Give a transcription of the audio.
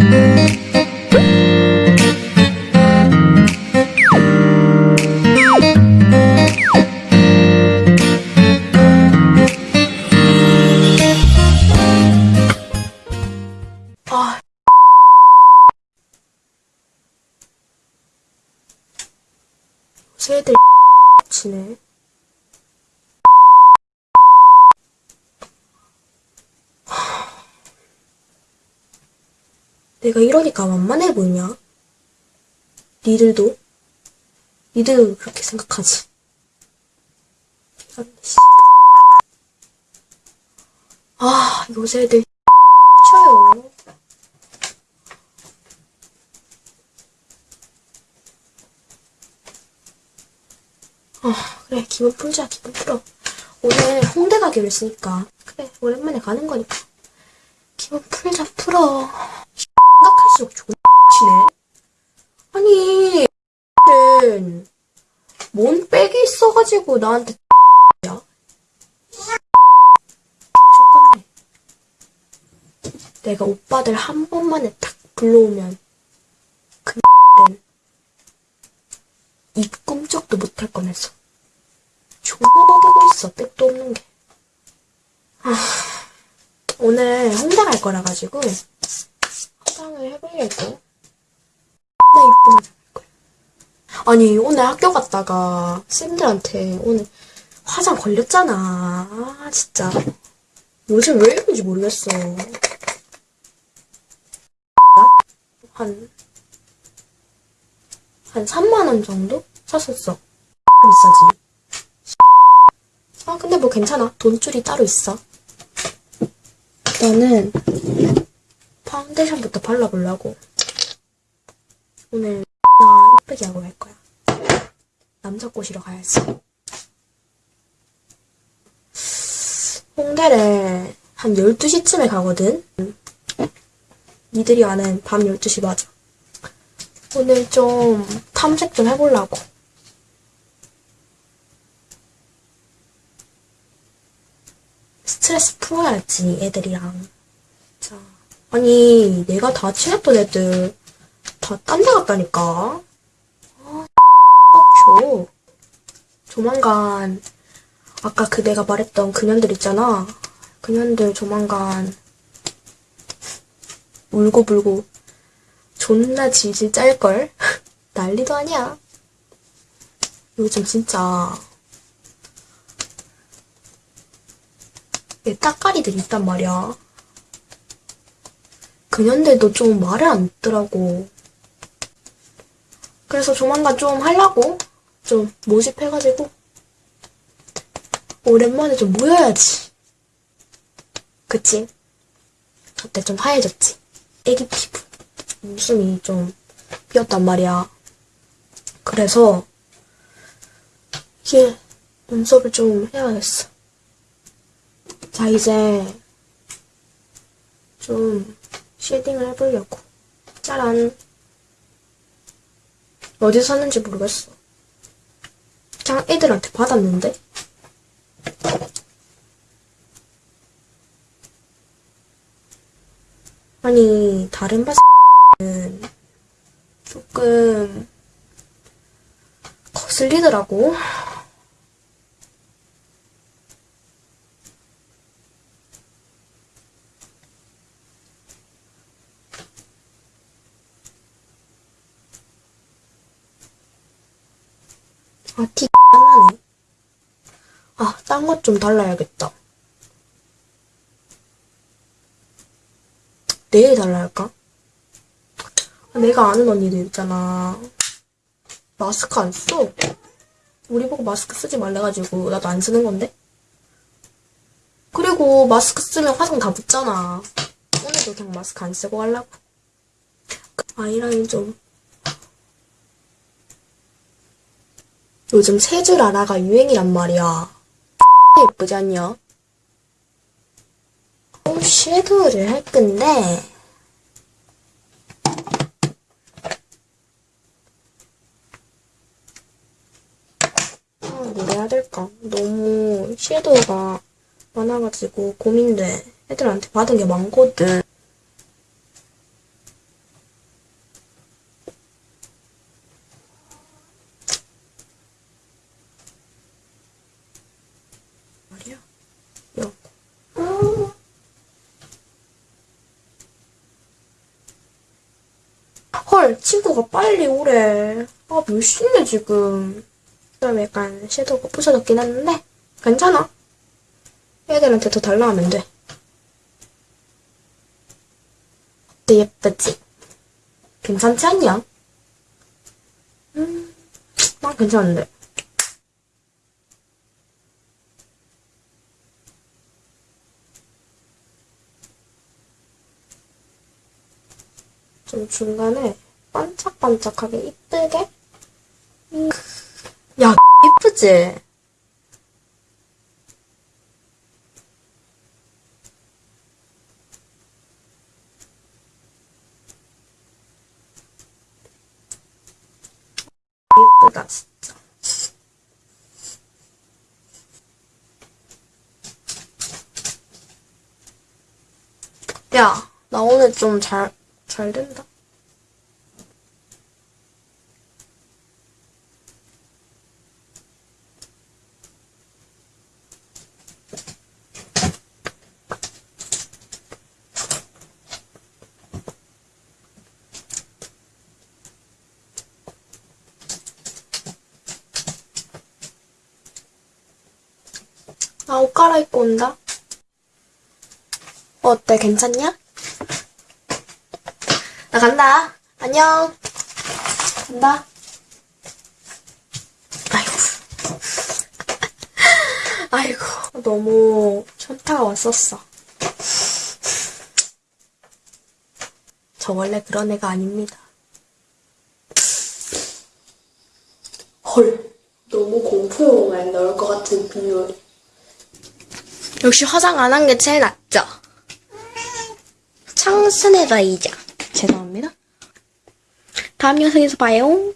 아. 내가 이러니까 만만해 보이냐? 니들도? 니들 그렇게 생각하지? 씨. 아, 요새 애들 쳐요. 아, 그래, 기분 풀자, 기분 풀어. 오늘 홍대 가기로 했으니까. 그래, 오랜만에 가는 거니까. 기분 풀자, 풀어. 생각할수록 좋은 치네. 아니, 는, 뭔 백이 있어가지고 나한테 야. 좋겠네. 내가 오빠들 한 번만에 탁 불러오면 그는입 꿈쩍도 못할 뻔했어. 존나 나대고 있어, 백도 없는 게. 아, 오늘 홍대 갈 거라 가지고 화장을 해보려고. 거야. 아니, 오늘 학교 갔다가 쌤들한테 오늘 화장 걸렸잖아. 아, 진짜. 요즘 왜 이런지 모르겠어. 한, 한 3만원 정도? 샀었어. 비싸지. 아, 근데 뭐 괜찮아. 돈줄이 따로 있어. 일단은, 파운데이션부터 발라보려고. 오늘, 나 이쁘게 하고 갈 거야. 남자 꼬시러 가야지. 홍대를 한 12시쯤에 가거든? 니들이 아는 밤 12시 맞아. 오늘 좀 탐색 좀 해보려고. 스트레스 풀어야지, 애들이랑. 자, 아니, 내가 다 친했던 애들 다 딴 데 갔다니까? 아, 줘. 조만간, 아까 그 내가 말했던 그년들 있잖아. 그년들 조만간 울고불고 존나 질질 짤걸? 난리도 아니야. 요즘 진짜 내 따까리들 있단 말이야. 그년들도 좀 말을 안 듣더라고. 그래서 조만간 좀 하려고 좀 모집해가지고 오랜만에 좀 모여야지. 그치? 어때 좀 하얘졌지? 애기 피부. 눈썹이 좀 비었단 말이야. 그래서 이게 눈썹을 좀 해야겠어. 자 이제 좀 shading을 해보려고. 짜란. 어디서 샀는지 모르겠어. 그냥 애들한테 받았는데? 아니, 다른 바스는 조금 거슬리더라고. 아, 티 나네. 아, 딴 것 좀 달라야겠다. 내일 달라 할까? 아, 내가 아는 언니들 있잖아. 마스크 안 써. 우리 보고 마스크 쓰지 말래가지고 나도 안 쓰는 건데? 그리고 마스크 쓰면 화장 다 묻잖아. 오늘도 그냥 마스크 안 쓰고 가려고. 아이라인 좀. 요즘 세 줄 알아가 유행이란 말이야. 예쁘지 않냐? 어, 섀도우를 할 건데 아, 뭘 해야 될까? 너무 섀도우가 많아가지고 고민돼. 애들한테 받은 게 많거든. 헐, 친구가 빨리 오래. 아, 몇 시인데, 지금. 좀 약간 섀도우가 부서졌긴 했는데, 괜찮아. 애들한테 더 달라 하면 돼. 어때, 예쁘지? 괜찮지 않냐? 음, 난 괜찮은데. 좀 중간에 반짝반짝하게 이쁘게. 음. 야, 이쁘지? 이쁘다, 진짜. 야, 나 오늘 좀 잘, 잘 된다. 나 옷 갈아입고 온다. 어때, 괜찮냐? 나 간다. 안녕. 간다. 아이고. 아이고. 너무 현타가 왔었어. 저 원래 그런 애가 아닙니다. 헐. 너무 공포 영화에 나올 것 같은 비율. 역시 화장 안 한 게 제일 낫죠? 청순해봐이자. 죄송합니다. 다음 영상에서 봐요.